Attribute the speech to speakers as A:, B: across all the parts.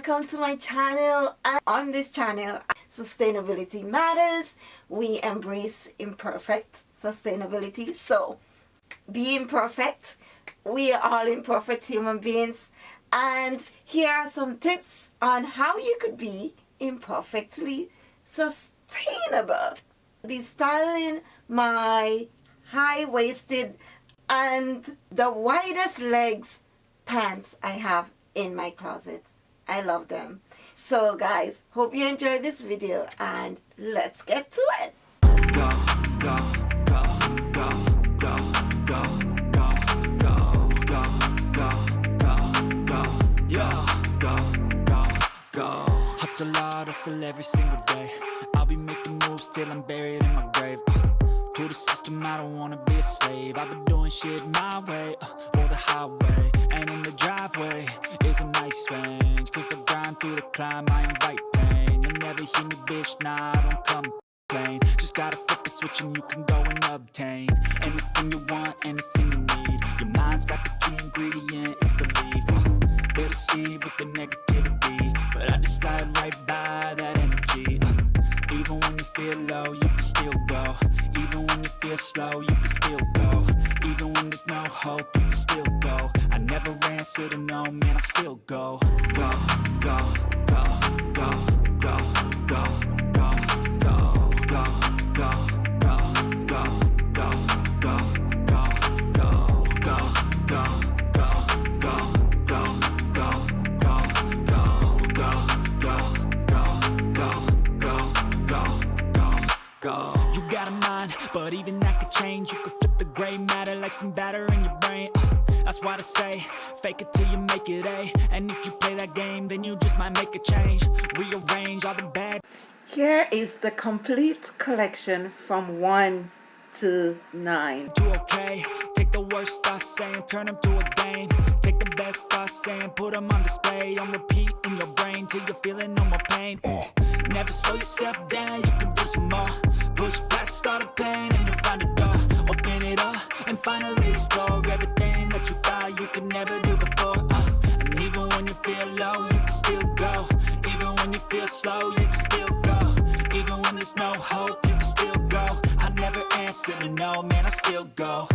A: welcome to my channel. On this channel sustainability matters. We embrace imperfect sustainability. So be imperfect we are all imperfect human beings. And here are some tips on how you could be imperfectly sustainable. Be styling my high-waisted and the widest legs pants I have in my closet. I love them. So guys, hope you enjoyed this video and let's get to it. Go, go, go, go, go, go, go, go, go, go, go, go, yeah, go, go, go. Hustle hard, hustle every single day. I'll be making moves till I'm buried in my grave. Uh, to the system, I don't wanna be a slave. I've been doing shit my way, uh, or the highway. Driveway is a nice range. Cause I grind through the climb, I invite pain. You'll never hear me, bitch, nah, I don't complain. Just gotta flip the switch and you can go and obtain Anything you want, anything you need. Your mind's got the key ingredient, it's belief. Uh, They'll deceive with the negativity But I just slide right by that energy. Uh, Even when you feel low, you can still go. Even when you feel slow, you can still go Even when there's no hope, you can still go. I Never answer to no, man, I still go, go, go, go, go, some batter in your brain that's why I say, fake it till you make it A And if you play that game, then you just might make a change. Rearrange all the bad Here is the complete collection from 1 to 9 Do okay, take the worst thoughts saying, turn them to a game. Take the best thoughts saying, put them on display. On repeat in your brain till you're feeling no more pain. Uh. Never slow yourself down, you can do some more. Push past all the pain finally explore everything that you thought you could never do before. Uh, And even when you feel low, you can still go. Even when you feel slow, you can still go. Even when there's no hope, you can still go. I never answer to no, man, I still go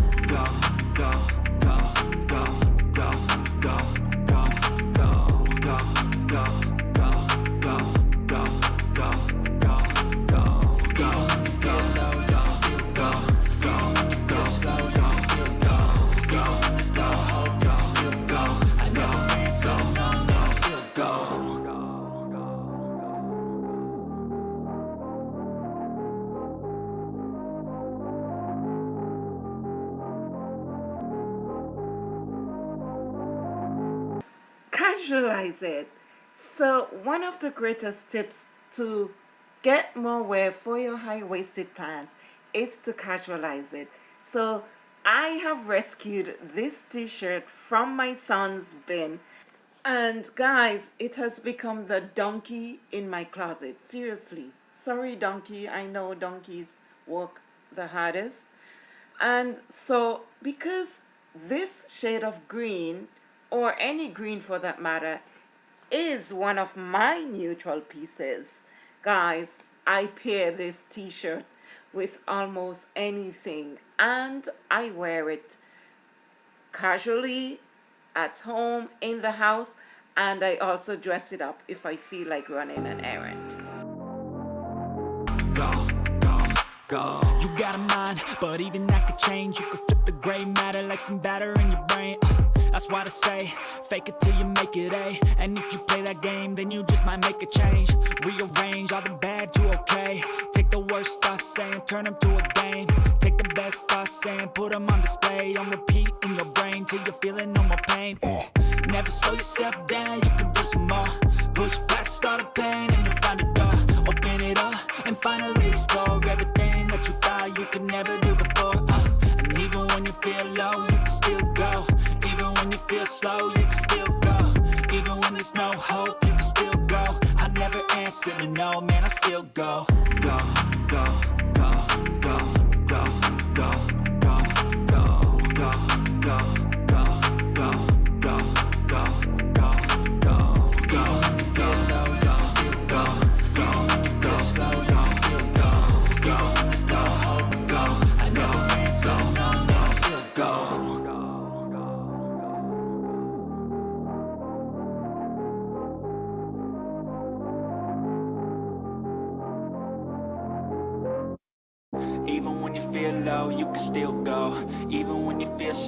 A: visualize it. So one of the greatest tips to get more wear for your high-waisted pants is to casualize it. So I have rescued this t-shirt from my son's bin. And guys it has become the donkey in my closet. Seriously. Sorry donkey. I know donkeys work the hardest. And so because this shade of green or any green for that matter is one of my neutral pieces. Guys I pair this t-shirt with almost anything and I wear it casually at home in the house and I also dress it up if I feel like running an errand. Go, go, go. you got a mind but even that could change. You could flip the gray matter like some batter in your brain that's why I say, fake it till you make it A And if you play that game, then you just might make a change. Rearrange all the bad to okay. Take the worst thoughts saying, turn them to a game. Take the best thoughts saying, put them on display. On repeat in your brain till you're feeling no more pain. Uh. Never slow yourself down, you can do some more. Push past all the pain and you'll find a door. Open it up and finally explore Everything that you thought you could never do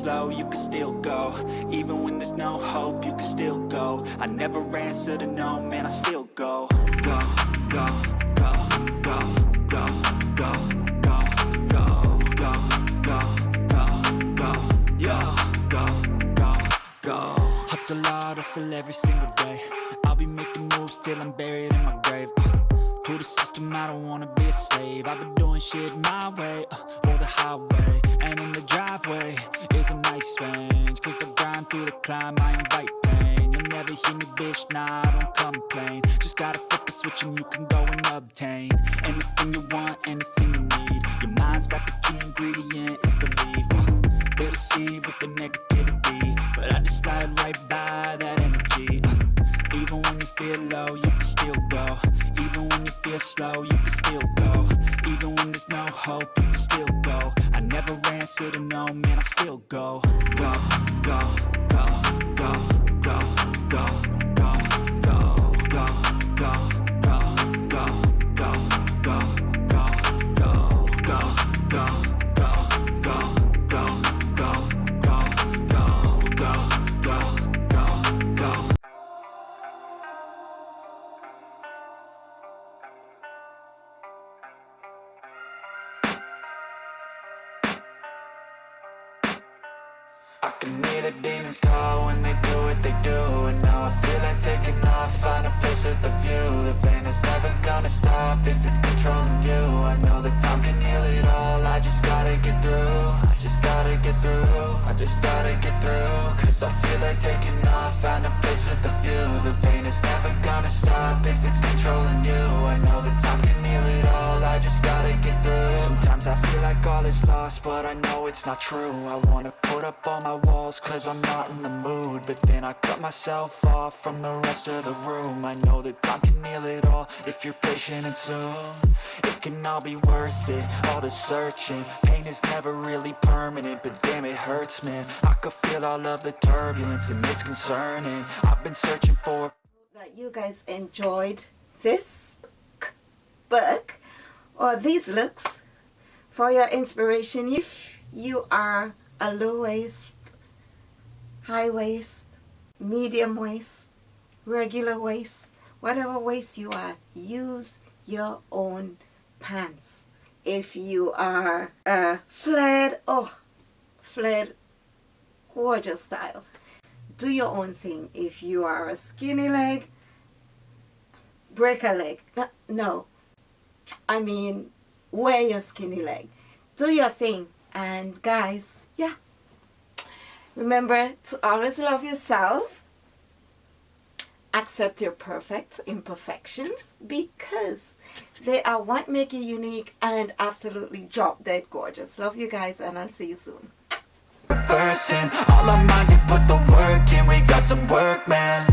A: slow, you can still go Even when there's no hope, you can still go I never answer to no, man, I still go Go, go, go, go, go, go, go, go, go, go, go, go, go, go, go Hustle hard, hustle every single day I'll be making moves till I'm buried in my grave uh, To the system, I don't wanna be a slave I've been doing shit my way, uh, or the highway And in the driveway nice range Cause I grind through the climb, I invite pain. You'll never hear me, bitch, nah, I don't complain. Just gotta flip the switch and you can go and obtain Anything you want, anything you need. Your mind's got the key ingredient, it's belief. Uh, They deceive with the negativity. But I just slide right by that energy. Uh, Even when you feel low, you can still go. Even when you feel slow, you can still go Even when there's no hope, you can still go. I never ran, to no, man, I still go, go, go, go, go, go, go, I can hear the demons call when they do what they do And now I feel like taking off, find a place with a view. The pain is never gonna stop if it's controlling you. I know that time can heal it all, I just gotta get through I just gotta get through, I just gotta get through. Cause I feel like taking off, find a place with a view. The pain is never gonna stop if it's controlling you. I know that time can heal it all, I just gotta get through. Sometimes I feel like all is lost, but I know it's not true. I wanna put up all my walls cause I'm not in the mood. But then I cut myself off from the rest of the room. I know that time can heal it all if you're patient and soon. It can all be worth it, all the searching. Pain is never really permanent, but damn it hurts man. I could feel all of the turbulence and it's concerning. I've been searching for
B: that you guys enjoyed this book or these looks for your inspiration. If you are a low waist high waist medium waist regular waist whatever waist you are use your own pants. If you are a flared oh flared gorgeous style do your own thing. If you are a skinny leg break a leg. No, no. I mean wear your skinny leg. Do your thing. And guys yeah. Remember to always love yourself. Accept your perfect imperfections because they are what make you unique and absolutely drop dead gorgeous. Love you guys and I'll see you soon.
A: Person All our minds, we put the work in. We got some work, man